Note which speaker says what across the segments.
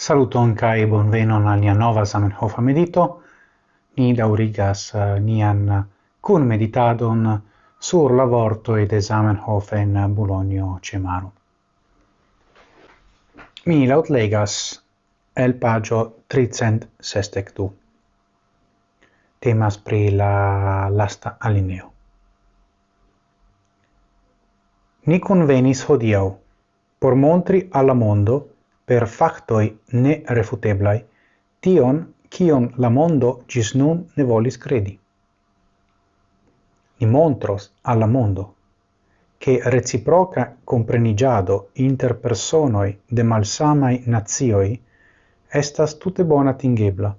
Speaker 1: Saluton kai bonvenon al nia nova Zamenhof medito. Ni daurigas uh, nian kun meditadon sur la vorto ed Zamenhof en Bologno Cemaro. Mi lautlegas el pagio 362. Temas pri la lasta alineo. Ni convenis hodiau por montri alla mondo per factoi ne refuteblai, tion cion la mondo gis nun ne volis credi. Ni montros alla mondo che reciproca comprenigiado inter personoi de malsamai nazioi estas tutte bona tingebla,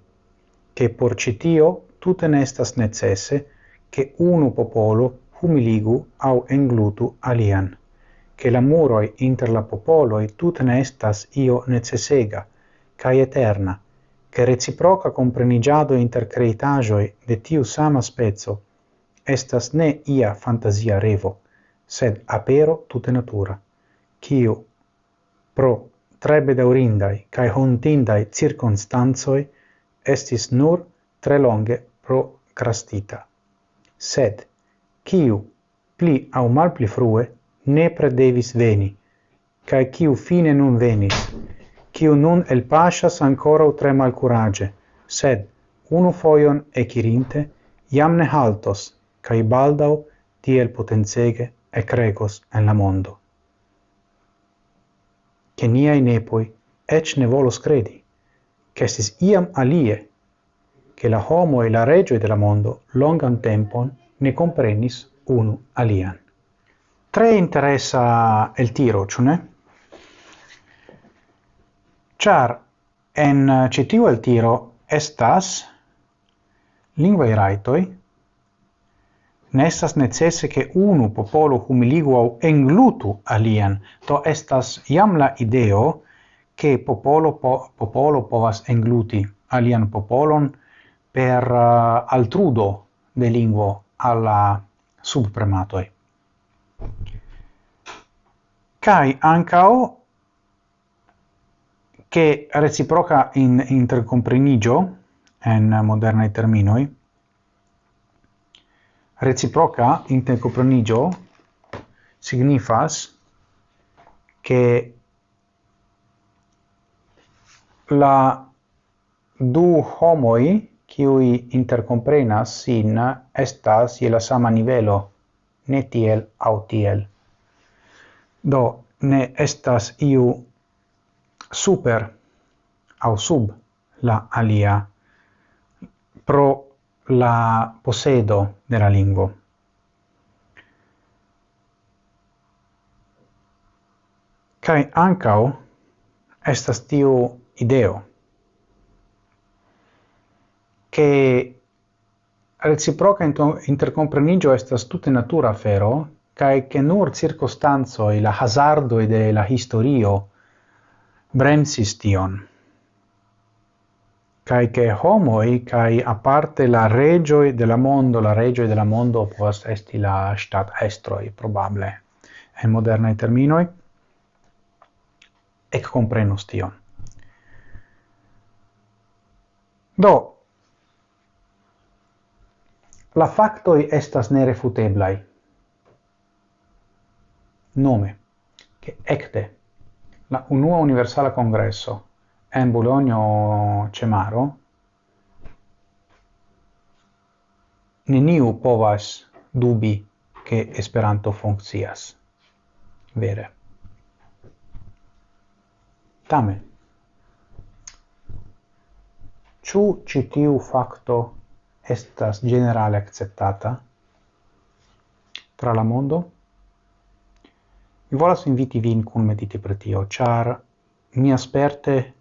Speaker 1: che por citio tutte nestas necesse che unu popolo humiligu au englutu alian che la muroi inter la popoloi tut ne estas io necessega, cae eterna, che reciproca comprenigiado inter creitajoi de tiu sama spezzo, estas ne ia fantasia revo, sed apero tute natura, quiu, pro tre daurindai cae hontindai circunstanzoi, estis nur tre longe procrastita. Sed, quiu, pli au mal pli frue, nepre devis veni, cae ciu fine nun venis, ciu nun el pasas ancora tre malcurage, sed unu foion ecirinte, iam ne haltos, cae baldau tiel potenzege e cregos en la mondo. Che niai nepoi ec ne volos credi, che estis iam alie, che la homo e la regio de la mondo longan tempon ne comprenis unu alian. Tre interessa el tiro, ciune? Char en citiu el tiro estas lingvaj rajtoj, ne necesse che unu popolo humiligu au englutu alien, to estas iam la ideo che popolo, po, popolo povas engluti alian popolon per uh, altrudo de linguo alla subprematoi kai ancau che reciproca in intercomprenigio en moderna terminoi reciproca intercomprenigio signifas che la du homoi qui intercomprenas sin estas je la sama nivelo ne tiel au tiel. Do ne estas iu super au sub la alia pro la posedo de la lingvo. Kai ancau estas tiu ideo che reciproca intercomprenigio estas tutte natura fero cae che nur circostanzoi la hazardoi de la historio bremsis tion. Cae che homoi, cae aparte la regioi de la mondo, la regioi de la mondo povas esti la stat estroi, probable, en modernae terminoi, ec comprenus tion. Do, la factoi estas nerefuteblai nome che ecte la unua universala congresso en Bologno Cemaro neniu povas dubi che Esperanto funkcias. Vere. Tamen, ĉu citiu facto estas generale akceptata tra la mondo? Mi volas inviti vin cun mediti per tio, char mi asperte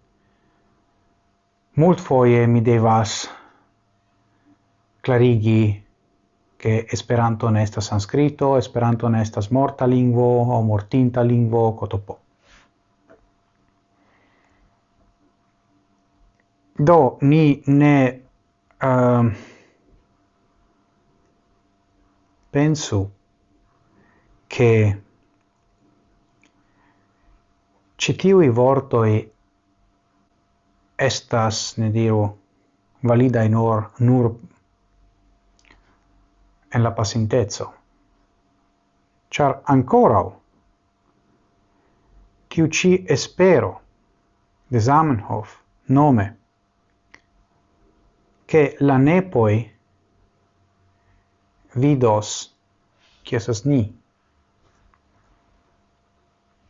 Speaker 1: mult foie mi devas clarigi che Esperanto ne estas sanscrito, Esperanto ne estas morta lingvo o mortinta lingvo cotopo. Do ni ne uh, pensu che citiui vortoi estas, ne diru, validai nur, nur en la pasintezzo. Char ancorau, tiu ci espero de Zamenhof nome, che la nepoi vidos, chiesas ni,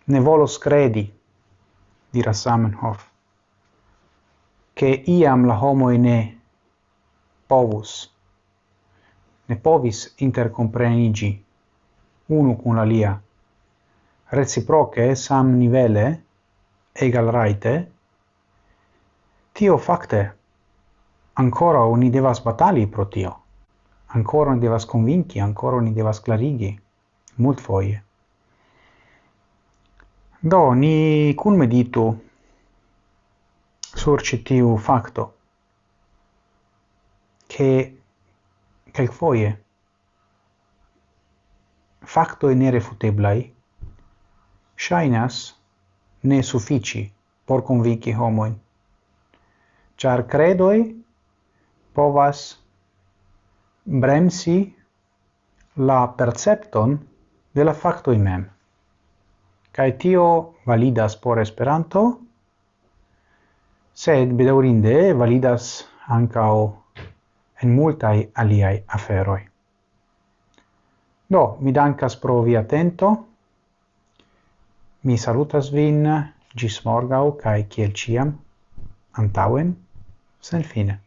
Speaker 1: ne volos credi, dira Samenhof, che iam la homo ne povus, ne povis intercomprenigi unu cun alia, reciproce sam nivele, egal raite, tio facte, ancora ni devas batali pro tio, ancora ni devas convinci, ancora ni devas clarigi, mult foie. Do ni cun meditu sur che che fakto facto kelkfoje faktoj nerefuteblaj ŝajnas ne suffici por convinci homoin char credoi povas bremsi la percepton de la factoi mem kai tio validas por Esperanto, sed bedaurinde validas ankaŭ en multaj aliaj aferoj. Do, mi dankas pro via atento. Mi salutas vin gis morgau kaj kiel ciam antauen sen fine.